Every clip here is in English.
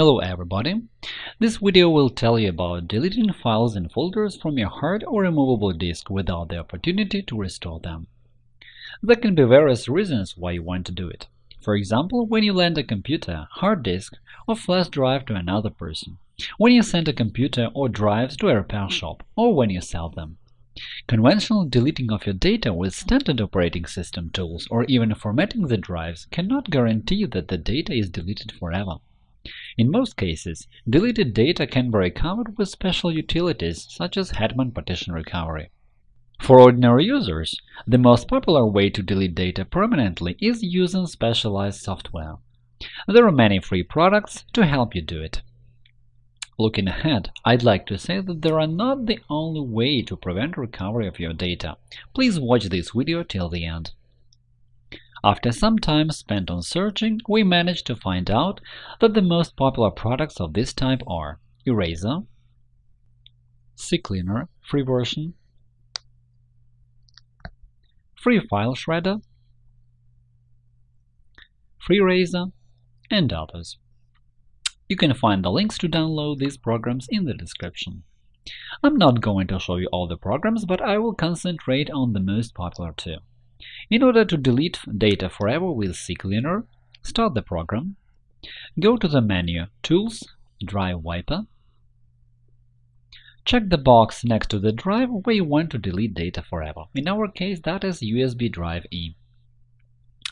Hello everybody! This video will tell you about deleting files and folders from your hard or removable disk without the opportunity to restore them. There can be various reasons why you want to do it. For example, when you lend a computer, hard disk, or flash drive to another person, when you send a computer or drives to a repair shop, or when you sell them. Conventional deleting of your data with standard operating system tools or even formatting the drives cannot guarantee that the data is deleted forever. In most cases, deleted data can be recovered with special utilities such as Hetman Partition Recovery. For ordinary users, the most popular way to delete data permanently is using specialized software. There are many free products to help you do it. Looking ahead, I'd like to say that they are not the only way to prevent recovery of your data. Please watch this video till the end. After some time spent on searching, we managed to find out that the most popular products of this type are Eraser, CCleaner free version, Free File Shredder, Freeraser, and others. You can find the links to download these programs in the description. I'm not going to show you all the programs, but I will concentrate on the most popular two. In order to delete data forever with CCleaner, start the program, go to the menu Tools, Drive Wiper, check the box next to the drive where you want to delete data forever. In our case, that is USB drive E.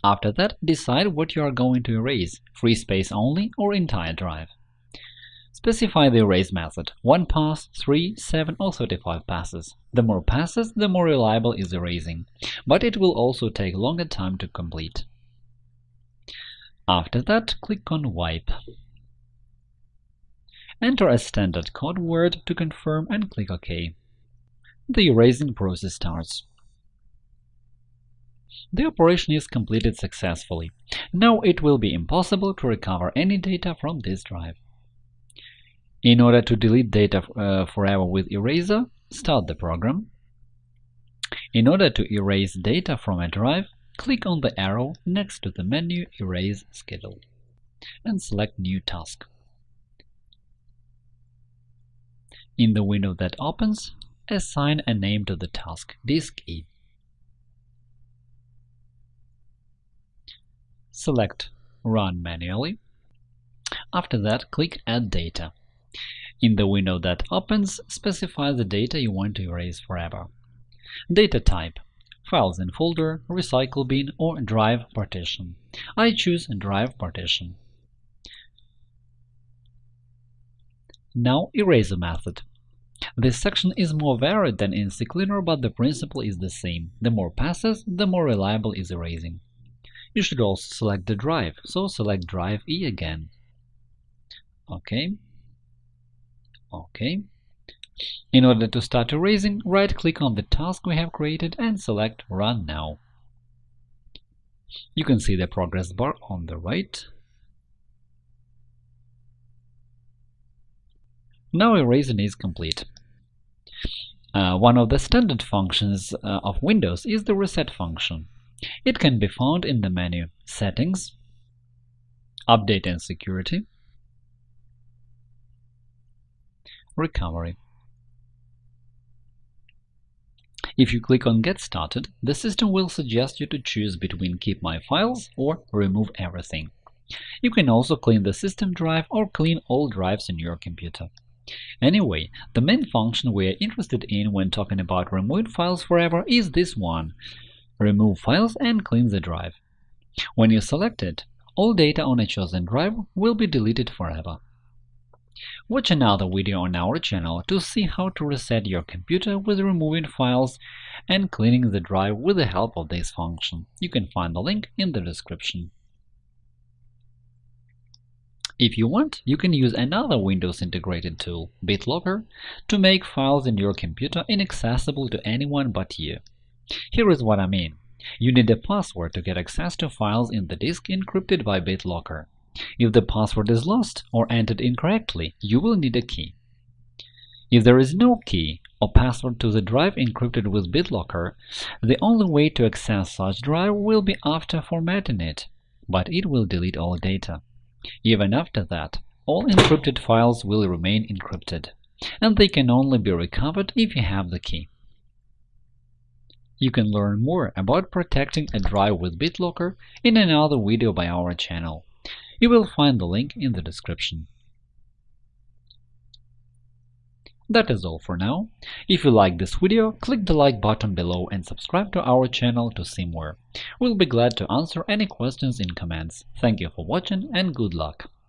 After that, decide what you are going to erase – free space only or entire drive. Specify the erase method – 1 pass, 3, 7 or 35 passes. The more passes, the more reliable is erasing, but it will also take longer time to complete. After that, click on Wipe. Enter a standard code word to confirm and click OK. The erasing process starts. The operation is completed successfully. Now it will be impossible to recover any data from this drive. In order to delete data uh, forever with Eraser, start the program. In order to erase data from a drive, click on the arrow next to the menu Erase Schedule and select New Task. In the window that opens, assign a name to the task Disk E. Select Run manually. After that, click Add data. In the window that opens, specify the data you want to erase forever. Data type Files in folder, recycle bin, or drive partition. I choose drive partition. Now erase the method. This section is more varied than in CCleaner, but the principle is the same. The more passes, the more reliable is erasing. You should also select the drive, so select Drive E again. OK. OK. In order to start erasing, right-click on the task we have created and select Run Now. You can see the progress bar on the right. Now erasing is complete. Uh, one of the standard functions uh, of Windows is the reset function. It can be found in the menu Settings, Update and Security, Recovery. If you click on Get Started, the system will suggest you to choose between Keep My Files or Remove Everything. You can also clean the system drive or clean all drives in your computer. Anyway, the main function we are interested in when talking about removing files forever is this one remove files and clean the drive. When you select it, all data on a chosen drive will be deleted forever. Watch another video on our channel to see how to reset your computer with removing files and cleaning the drive with the help of this function. You can find the link in the description. If you want, you can use another Windows integrated tool, BitLocker, to make files in your computer inaccessible to anyone but you. Here is what I mean. You need a password to get access to files in the disk encrypted by BitLocker. If the password is lost or entered incorrectly, you will need a key. If there is no key or password to the drive encrypted with BitLocker, the only way to access such drive will be after formatting it, but it will delete all data. Even after that, all encrypted files will remain encrypted, and they can only be recovered if you have the key. You can learn more about protecting a drive with BitLocker in another video by our channel. You will find the link in the description. That is all for now. If you like this video, click the like button below and subscribe to our channel to see more. We'll be glad to answer any questions in comments. Thank you for watching and good luck!